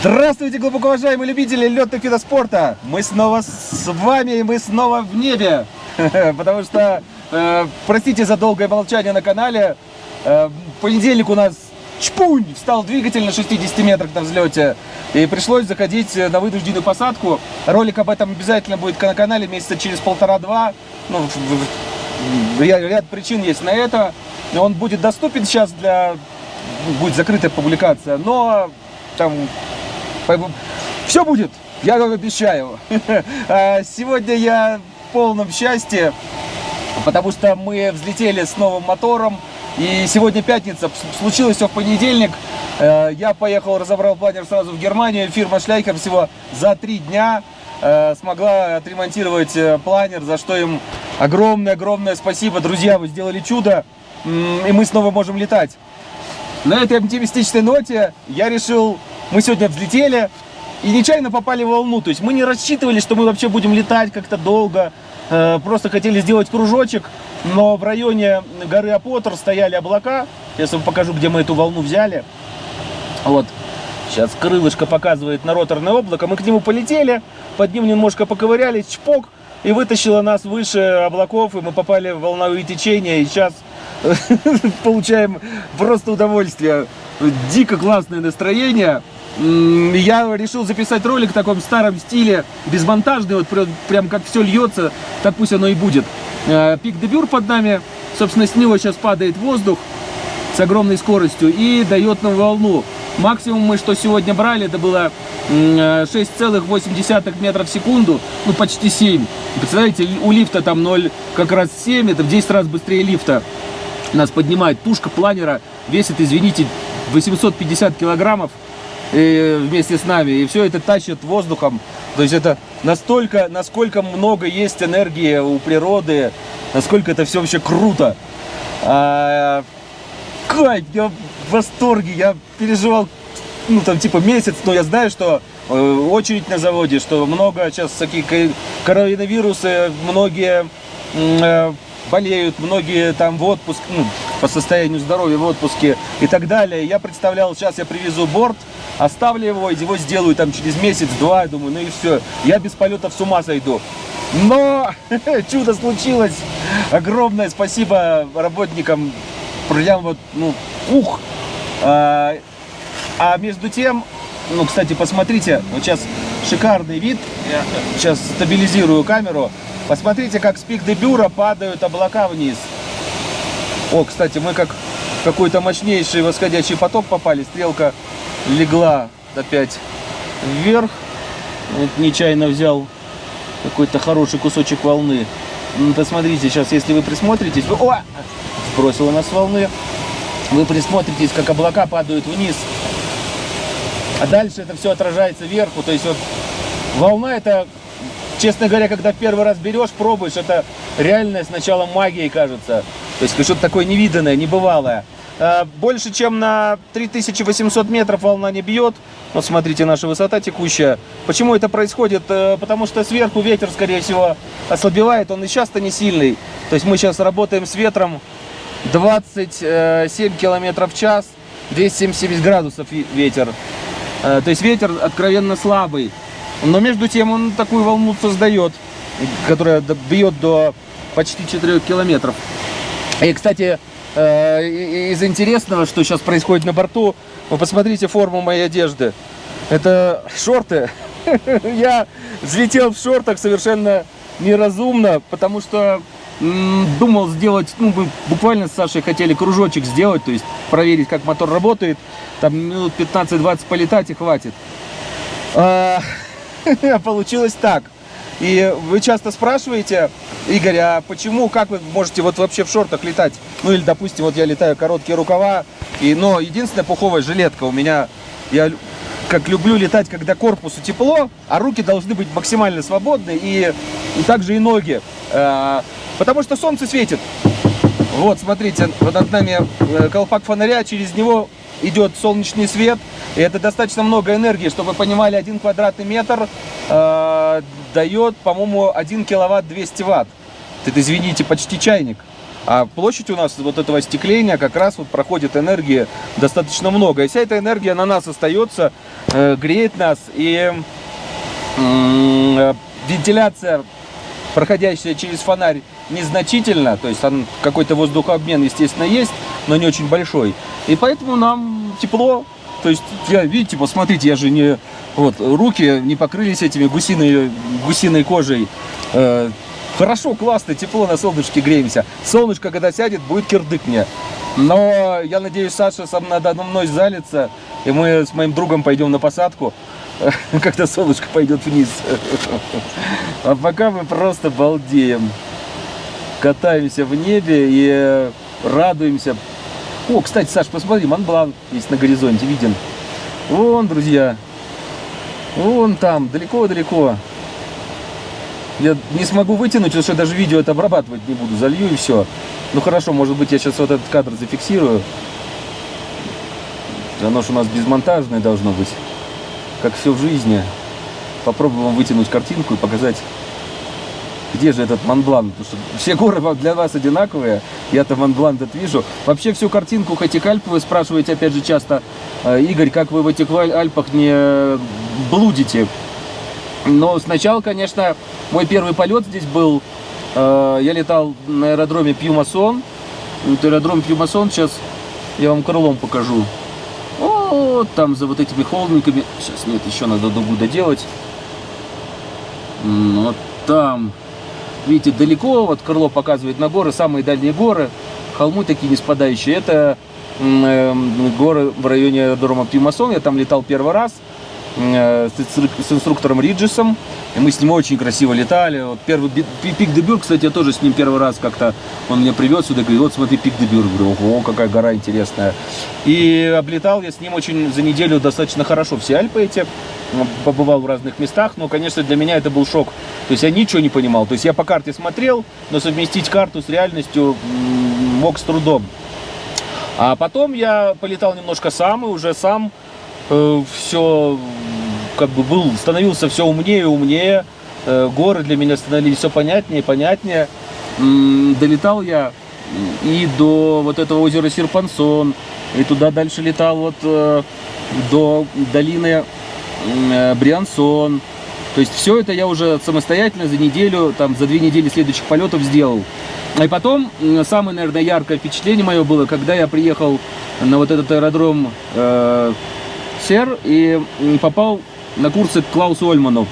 Здравствуйте, глубоко уважаемые любители летных видов спорта! Мы снова с вами, и мы снова в небе! Потому что, э, простите за долгое молчание на канале, э, понедельник у нас чпунь, встал двигатель на 60 метрах на взлете, и пришлось заходить на вынужденную посадку. Ролик об этом обязательно будет на канале месяца через полтора-два. Ну, ряд причин есть на это. Он будет доступен сейчас для... Будет закрытая публикация, но там все будет, я вам обещаю. А сегодня я в полном счастье, потому что мы взлетели с новым мотором. И сегодня пятница, случилось все в понедельник. Э, я поехал, разобрал планер сразу в Германию. Фирма Шляйкер всего за три дня э, смогла отремонтировать э, планер, за что им огромное-огромное спасибо. Друзья, вы сделали чудо, и мы снова можем летать. На этой оптимистичной ноте я решил мы сегодня взлетели и нечаянно попали в волну. То есть мы не рассчитывали, что мы вообще будем летать как-то долго. Э, просто хотели сделать кружочек, но в районе горы Апотер стояли облака. Сейчас вам покажу, где мы эту волну взяли. Вот. Сейчас крылышко показывает на роторное облако. Мы к нему полетели, под ним немножко поковырялись, чпок, и вытащило нас выше облаков, и мы попали в волновые течения. И сейчас получаем просто удовольствие. Дико классное настроение я решил записать ролик в таком старом стиле, безмонтажный, вот прям как все льется, так пусть оно и будет. Э, пик Дебюр под нами, собственно, с него сейчас падает воздух с огромной скоростью и дает нам волну. Максимум мы, что сегодня брали, это было 6,8 метров в секунду, ну почти 7. Представляете, у лифта там 0, как раз 7, это в 10 раз быстрее лифта. Нас поднимает тушка планера, весит, извините, 850 килограммов и вместе с нами. И все это тащит воздухом. То есть это настолько, насколько много есть энергии у природы, насколько это все вообще круто. А, кайф, я в восторге, я переживал, ну там типа месяц, но я знаю, что э, очередь на заводе, что много сейчас всякие коронавирусы, многие э, болеют, многие там в отпуск, ну, по состоянию здоровья в отпуске и так далее. Я представлял, сейчас я привезу борт, оставлю его, его сделаю там через месяц-два, думаю, ну и все, я без полетов с ума сойду. Но чудо случилось. Огромное спасибо работникам. Прям вот, ну, ух. А, а между тем, ну, кстати, посмотрите, вот сейчас шикарный вид. Сейчас стабилизирую камеру. Посмотрите, как с пик дебюра падают облака вниз. О, кстати, мы как какой-то мощнейший восходящий поток попали. Стрелка легла опять вверх. Вот нечаянно взял какой-то хороший кусочек волны. Ну, посмотрите, сейчас, если вы присмотритесь... Вы... О! Сбросила нас волны. Вы присмотритесь, как облака падают вниз. А дальше это все отражается вверху. То есть вот волна это, честно говоря, когда первый раз берешь, пробуешь, это реальная сначала магией кажется. То есть что-то такое невиданное, небывалое. Э, больше, чем на 3800 метров волна не бьет. Вот смотрите, наша высота текущая. Почему это происходит? Э, потому что сверху ветер, скорее всего, ослабевает. Он и сейчас-то не сильный. То есть мы сейчас работаем с ветром 27 километров в час, 270 градусов ветер. Э, то есть ветер откровенно слабый. Но между тем он такую волну создает, которая бьет до почти 4 километров. И, кстати, э, из интересного, что сейчас происходит на борту, вы посмотрите форму моей одежды. Это шорты. Я взлетел в шортах совершенно неразумно, потому что думал сделать, ну, мы буквально с Сашей хотели кружочек сделать, то есть проверить, как мотор работает. Там минут 15-20 полетать и хватит. А, получилось так. И вы часто спрашиваете, Игорь, а почему, как вы можете вот вообще в шортах летать? Ну или, допустим, вот я летаю короткие рукава, и, но единственная пуховая жилетка у меня, я как люблю летать, когда корпусу тепло, а руки должны быть максимально свободны, и, и также и ноги, э, потому что солнце светит. Вот, смотрите, вот над нами э, колпак фонаря, через него идет солнечный свет, и это достаточно много энергии, чтобы вы понимали, один квадратный метр э, дает, по-моему, 1 киловатт 200 ватт. Это, извините, почти чайник. А площадь у нас вот этого остекления как раз вот проходит энергии достаточно много. И вся эта энергия на нас остается, э, греет нас. И э, вентиляция, проходящая через фонарь, незначительно. То есть какой-то воздухообмен, естественно, есть, но не очень большой. И поэтому нам тепло. То есть, я, видите, посмотрите, я же не... Вот, руки не покрылись этими гусиной, гусиной кожей. Э, Хорошо, классно, тепло на солнышке греемся. Солнышко, когда сядет, будет кирдык мне. Но я надеюсь, Саша сам надо мной залится, и мы с моим другом пойдем на посадку, когда солнышко пойдет вниз. А пока мы просто балдеем. Катаемся в небе и радуемся. О, кстати, Саш, посмотри, Монблан есть на горизонте, виден. Вон, друзья. Вон там, далеко-далеко. Я не смогу вытянуть, потому что даже видео это обрабатывать не буду. Залью и все. Ну хорошо, может быть я сейчас вот этот кадр зафиксирую. Оно же у нас безмонтажное должно быть. Как все в жизни. Попробуем вытянуть картинку и показать, где же этот Монблан. Потому что все горы для вас одинаковые. Я-то Монблан этот вижу. Вообще всю картинку этих Альп вы спрашиваете опять же часто. «Э, Игорь, как вы в этих Альпах не блудите? Но сначала, конечно, мой первый полет здесь был, э, я летал на аэродроме Пьюмасон. Вот аэродром Пьюмасон, сейчас я вам крылом покажу. Вот там за вот этими холмиками. Сейчас нет, еще надо дугу доделать. Вот там. Видите, далеко, вот крыло показывает на горы, самые дальние горы. Холмы такие не спадающие. Это э, горы в районе аэродрома Пьюмасон. Я там летал первый раз. Э, с инструктором Риджисом. И мы с ним очень красиво летали. Вот первый пик Дебюр, кстати, я тоже с ним первый раз как-то, он меня привез сюда, говорит, вот смотри, пик Дебюр. Говорю, ого, какая гора интересная. И облетал я с ним очень за неделю достаточно хорошо все Альпы эти. Побывал в разных местах, но, конечно, для меня это был шок. То есть я ничего не понимал. То есть я по карте смотрел, но совместить карту с реальностью мог с трудом. А потом я полетал немножко сам и уже сам э, все как бы был, становился все умнее и умнее. Э, горы для меня становились все понятнее и понятнее. Долетал я и до вот этого озера Серпансон, и туда дальше летал вот э, до долины э, Бриансон. То есть все это я уже самостоятельно за неделю, там за две недели следующих полетов сделал. И потом, самое, наверное, яркое впечатление мое было, когда я приехал на вот этот аэродром Сер и попал на курсы к Клаусу Ольману.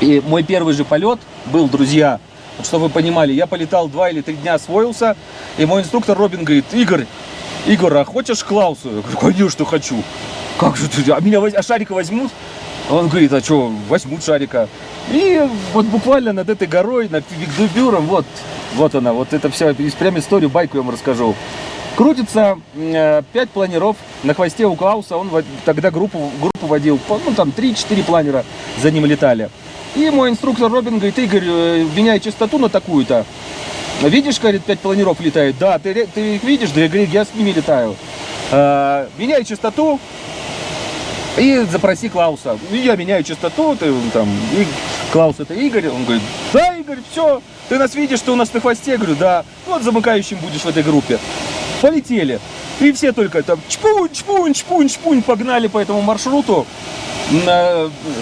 И мой первый же полет был, друзья, чтобы вы понимали, я полетал два или три дня, освоился, и мой инструктор Робин говорит, Игорь, Игорь, а хочешь Клаусу? Я говорю, конечно хочу. Как же ты, а меня а шарика возьмут? Он говорит, а что, возьмут шарика. И вот буквально над этой горой, над Викдубюром, вот, вот она, вот это все, прям историю, байку я вам расскажу. Крутится э, 5 планеров на хвосте у Клауса. Он тогда группу, группу водил. Ну, там 3-4 планера за ним летали. И мой инструктор Робин говорит, Игорь, э, меняй частоту на такую-то. Видишь, говорит, 5 планеров летает? Да, ты, ты их видишь? Да, я я с ними летаю. Э, меняй частоту и запроси Клауса. Я меняю частоту, ты там, и Клаус это Игорь. Он говорит, да, Игорь, все, ты нас видишь, ты у нас на хвосте? Я говорю, да, вот замыкающим будешь в этой группе полетели. И все только там чпунь, чпунь, чпунь, чпунь погнали по этому маршруту.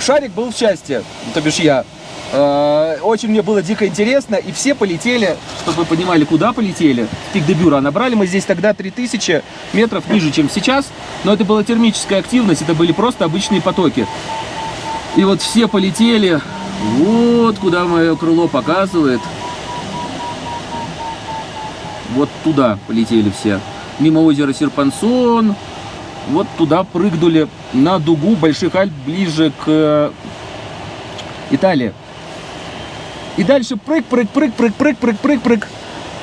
Шарик был в части, то бишь я. Э, очень мне было дико интересно, и все полетели, чтобы вы понимали, куда полетели, в пик Дебюра. Набрали мы здесь тогда 3000 метров ниже, чем сейчас, но это была термическая активность, это были просто обычные потоки. И вот все полетели, вот куда мое крыло показывает, вот туда полетели все. Мимо озера Серпансон. Вот туда прыгнули на дугу Больших Альп ближе к э, Италии. И дальше прыг, прыг, прыг, прыг, прыг, прыг, прыг, прыг.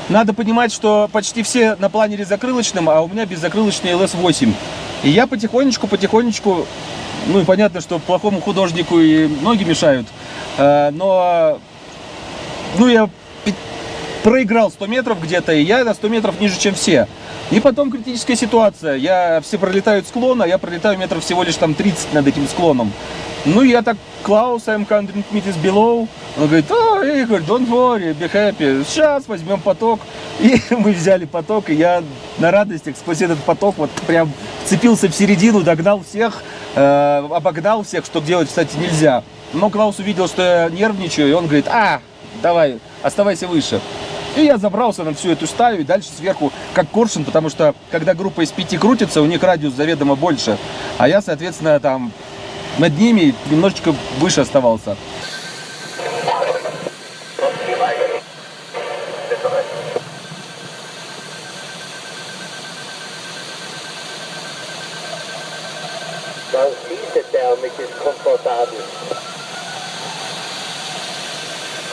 Надо понимать, что почти все на планере закрылочном, а у меня беззакрылочный LS8. И я потихонечку, потихонечку, ну и понятно, что плохому художнику и ноги мешают, э, но, ну я проиграл 100 метров где-то, и я на 100 метров ниже, чем все. И потом критическая ситуация. Я, все пролетают склон, а я пролетаю метров всего лишь там 30 над этим склоном. Ну, я так, Клаус, I'm 100 meters below. Он говорит, oh, Игорь, don't worry, be happy. Сейчас возьмем поток. И мы взяли поток, и я на радостях сквозь этот поток вот прям цепился в середину, догнал всех, э, обогнал всех, что делать, кстати, нельзя. Но Клаус увидел, что я нервничаю, и он говорит, а, давай, оставайся выше. И я забрался на всю эту стаю и дальше сверху как коршун, потому что когда группа из пяти крутится, у них радиус заведомо больше. А я, соответственно, там над ними немножечко выше оставался. Mycket komfortabel.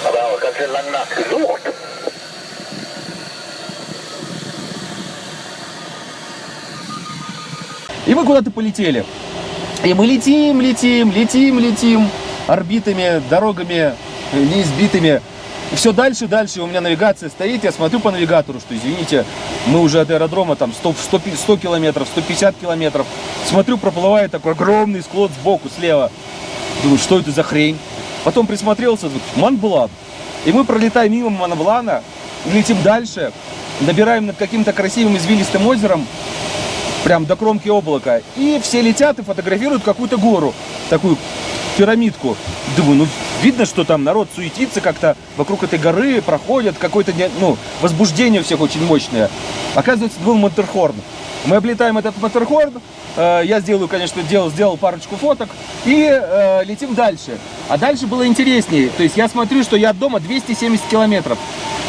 Aber ganz schön lang nachgesucht. И мы куда-то полетели. И мы летим, летим, летим, летим орбитами, дорогами неизбитыми. И все дальше, дальше у меня навигация стоит, я смотрю по навигатору, что, извините, мы уже от аэродрома там 100, 100, 100 километров, 150 километров. Смотрю, проплывает такой огромный склон сбоку, слева. Думаю, что это за хрень? Потом присмотрелся, Монблан. И мы пролетаем мимо Монблана, летим дальше, набираем над каким-то красивым извилистым озером, прям до кромки облака. И все летят и фотографируют какую-то гору, такую пирамидку. Думаю, ну видно, что там народ суетится как-то вокруг этой горы, проходят, какое-то ну, возбуждение у всех очень мощное. Оказывается, был Матерхорн. Мы облетаем этот Матерхорн, э, я сделаю, конечно, делал, сделал парочку фоток и э, летим дальше. А дальше было интереснее. То есть я смотрю, что я от дома 270 километров.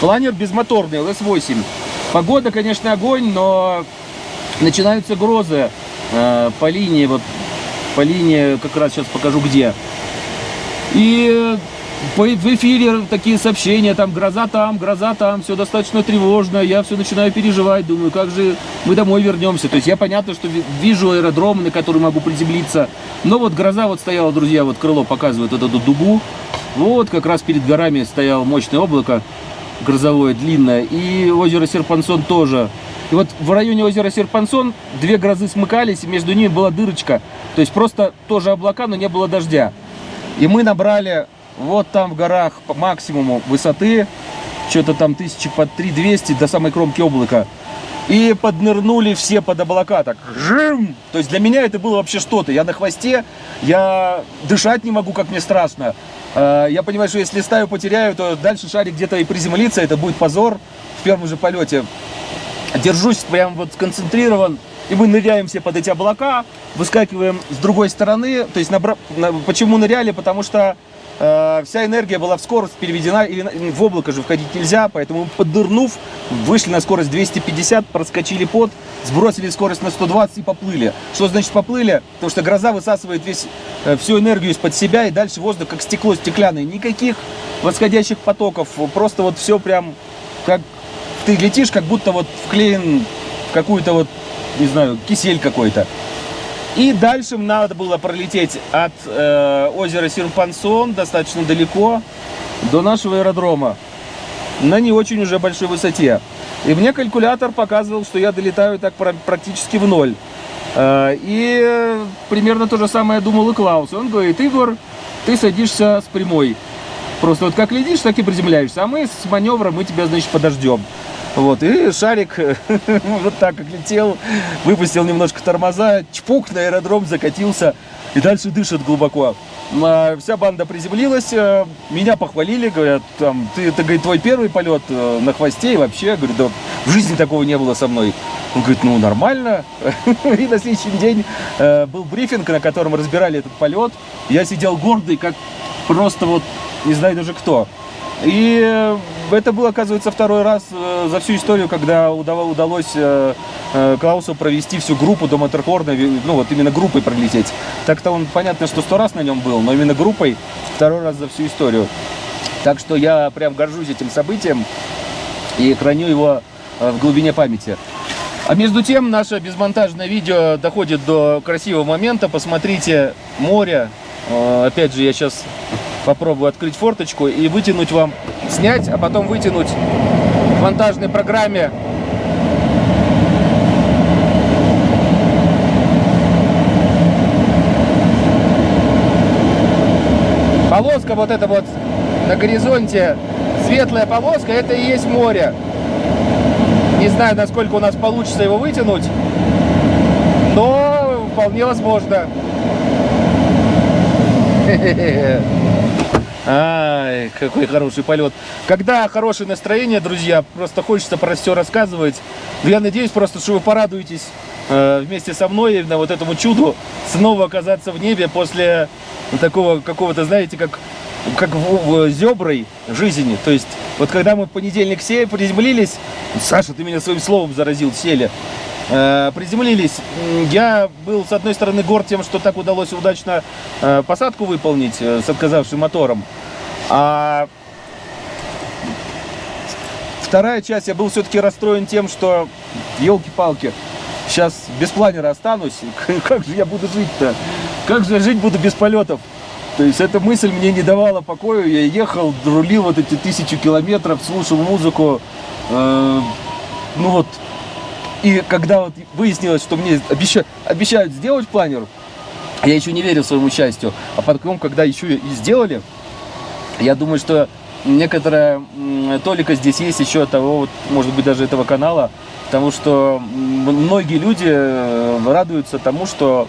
Планер безмоторный, LS8. Погода, конечно, огонь, но начинаются грозы э, по линии, вот по линии, как раз сейчас покажу где. И в эфире такие сообщения, там гроза там, гроза там, все достаточно тревожно, я все начинаю переживать, думаю, как же мы домой вернемся. То есть я понятно, что вижу аэродром, на который могу приземлиться, но вот гроза вот стояла, друзья, вот крыло показывает вот эту дугу, вот как раз перед горами стояло мощное облако грозовое, длинное, и озеро Серпансон тоже и вот в районе озера Серпансон две грозы смыкались, и между ними была дырочка. То есть просто тоже облака, но не было дождя. И мы набрали вот там в горах по максимуму высоты, что-то там тысячи под 3200 до самой кромки облака. И поднырнули все под облака, так, жим! То есть для меня это было вообще что-то. Я на хвосте, я дышать не могу, как мне страшно. А, я понимаю, что если стаю потеряю, то дальше шарик где-то и приземлится, это будет позор в первом же полете держусь прям вот сконцентрирован, и мы ныряем все под эти облака, выскакиваем с другой стороны, то есть набра... почему ныряли, потому что э, вся энергия была в скорость переведена, и в облако же входить нельзя, поэтому поддырнув, вышли на скорость 250, проскочили под, сбросили скорость на 120 и поплыли. Что значит поплыли? Потому что гроза высасывает весь, э, всю энергию из-под себя, и дальше воздух как стекло стеклянное, никаких восходящих потоков, просто вот все прям как ты летишь, как будто вот вклеен в какую-то вот, не знаю, кисель какой-то. И дальше надо было пролететь от э, озера Сирпансон достаточно далеко до нашего аэродрома на не очень уже большой высоте. И мне калькулятор показывал, что я долетаю так практически в ноль. Э, и примерно то же самое думал и Клаус. Он говорит, Игорь, ты садишься с прямой. Просто вот как летишь, так и приземляешься. А мы с маневра, мы тебя, значит, подождем. Вот, и шарик вот так как летел, выпустил немножко тормоза, чпук на аэродром, закатился и дальше дышит глубоко. А вся банда приземлилась, э, меня похвалили, говорят, там, ты, это, говорит, твой первый полет э, на хвосте, и вообще, говорит, да, в жизни такого не было со мной. Он говорит, ну, нормально. И на следующий день э, был брифинг, на котором разбирали этот полет. Я сидел гордый, как просто вот, не знаю даже кто. И э, это был, оказывается, второй раз э, за всю историю, когда удалось э, Клаусу провести всю группу до Матерхорна, ну вот именно группой пролететь. Так-то он, понятно, что сто раз на нем был, но именно группой второй раз за всю историю. Так что я прям горжусь этим событием и храню его в глубине памяти. А между тем, наше безмонтажное видео доходит до красивого момента. Посмотрите море. Опять же, я сейчас попробую открыть форточку и вытянуть вам, снять, а потом вытянуть в монтажной программе полоска вот эта вот на горизонте, светлая полоска, это и есть море. Не знаю, насколько у нас получится его вытянуть, но вполне возможно. Ай, какой хороший полет. Когда хорошее настроение, друзья, просто хочется про все рассказывать. Я надеюсь просто, что вы порадуетесь э, вместе со мной на вот этому чуду снова оказаться в небе после такого какого-то, знаете, как, как в, в зеброй жизни. То есть, вот когда мы в понедельник все приземлились, Саша, ты меня своим словом заразил, сели. Э, приземлились. Я был, с одной стороны, горд тем, что так удалось удачно э, посадку выполнить э, с отказавшим мотором. А вторая часть, я был все-таки расстроен тем, что, елки-палки, сейчас без планера останусь. Как же я буду жить-то? Как же я жить буду без полетов? То есть эта мысль мне не давала покоя. Я ехал, рулил вот эти тысячу километров, слушал музыку. Ну вот, и когда вот выяснилось, что мне обещают, обещают сделать планер, я еще не верил своему счастью. А потом, когда еще и сделали, я думаю, что некоторая толика здесь есть еще от того, вот, может быть, даже этого канала, потому что многие люди э, радуются тому, что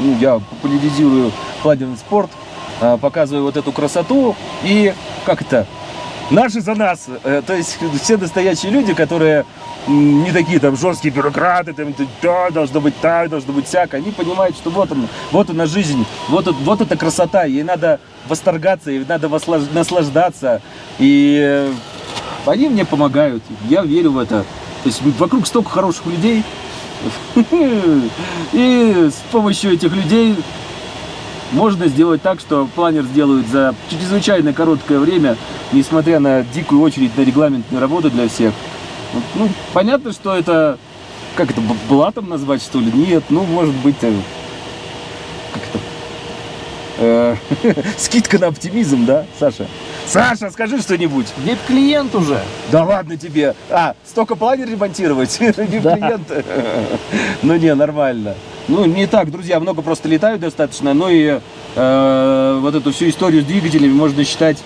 ну, я популяризирую планерный спорт, э, показываю вот эту красоту. И как это наши за нас. Э, То есть все настоящие люди, которые не такие там жесткие бюрократы, там, да, должно быть так, должно быть всяко. Они понимают, что вот он, вот она жизнь, вот, вот эта красота, ей надо восторгаться, ей надо наслаждаться. И э, они мне помогают, я верю в это. То есть вокруг столько хороших людей, и с помощью этих людей можно сделать так, что планер сделают за чрезвычайно короткое время, несмотря на дикую очередь на регламентные работы для всех. Ну, понятно, что это, как это, блатом назвать, что ли? Нет, ну, может быть, э, как это, э, скидка на оптимизм, да, Саша? Саша, скажи что-нибудь. Ведь клиент уже. Да ладно тебе. А, столько планер ремонтировать? Да. клиент. Ну не, нормально. Ну, не так, друзья, много просто летают достаточно, но и э, вот эту всю историю с двигателями можно считать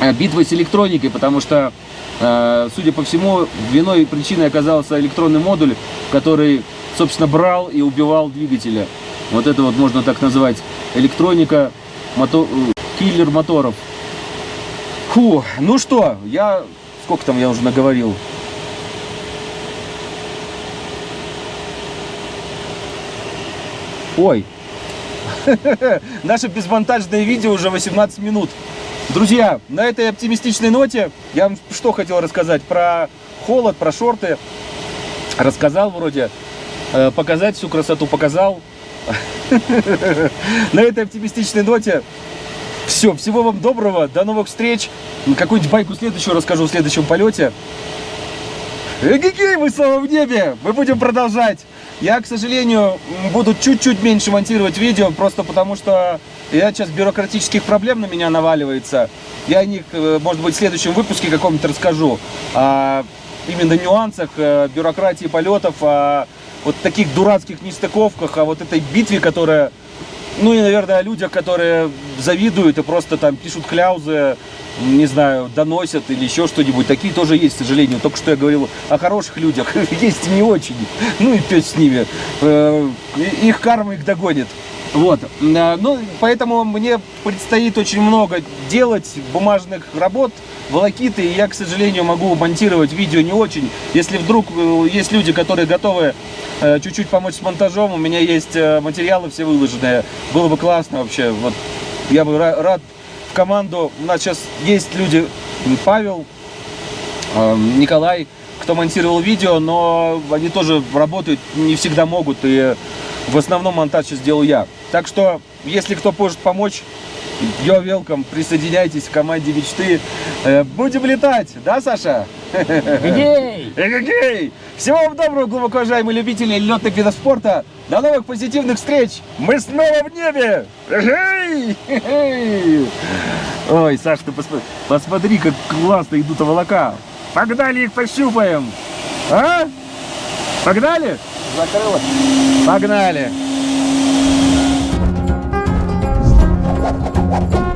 э, битвой с электроникой, потому что, э, судя по всему, виной и причиной оказался электронный модуль, который, собственно, брал и убивал двигателя. Вот это вот можно так назвать. Электроника, мото- э, киллер моторов. Фу, ну что, я... Сколько там я уже наговорил? Ой. Наше безмонтажное видео уже 18 минут. Друзья, на этой оптимистичной ноте я вам что хотел рассказать? Про холод, про шорты. Рассказал вроде. Э, Показать всю красоту показал. На этой оптимистичной ноте все, всего вам доброго, до новых встреч. Какую-нибудь байку следующую расскажу в следующем полете. Эгегей, мы снова в небе! Мы будем продолжать. Я, к сожалению, буду чуть-чуть меньше монтировать видео, просто потому что я сейчас бюрократических проблем на меня наваливается. Я о них, э, может быть, в следующем выпуске каком-то расскажу. О именно нюансах э, бюрократии полетов, о вот таких дурацких нестыковках, о вот этой битве, которая ну и, наверное, о людях, которые завидуют и просто там пишут кляузы, не знаю, доносят или еще что-нибудь. Такие тоже есть, к сожалению. Только что я говорил о хороших людях. Есть не очень. Ну и пес с ними. Э, Их карма их догонит. Вот. Э, Ну, поэтому мне предстоит очень много делать бумажных работ, волокиты, и я, к сожалению, могу монтировать видео не очень. Если вдруг э, есть люди, которые готовы э, чуть-чуть помочь с монтажом, у меня есть материалы все выложенные. Было бы классно вообще. Вот я бы ра- рад в команду. У нас сейчас есть люди, Павел, Николай, кто монтировал видео, но они тоже работают, не всегда могут, и в основном монтаж сейчас делаю я. Так что, если кто может помочь, Йо, welcome, присоединяйтесь к команде мечты. Э, Будем летать, да, Саша? Эгей! Эгегей! Всего вам доброго, глубоко уважаемые любители летных видов спорта. До новых позитивных встреч! Мы снова в небе! Эгей! Ой, Саш, ты посмотри, посмотри, как классно идут облака. Погнали их пощупаем. А? Погнали? Закрылось. Погнали. Погнали.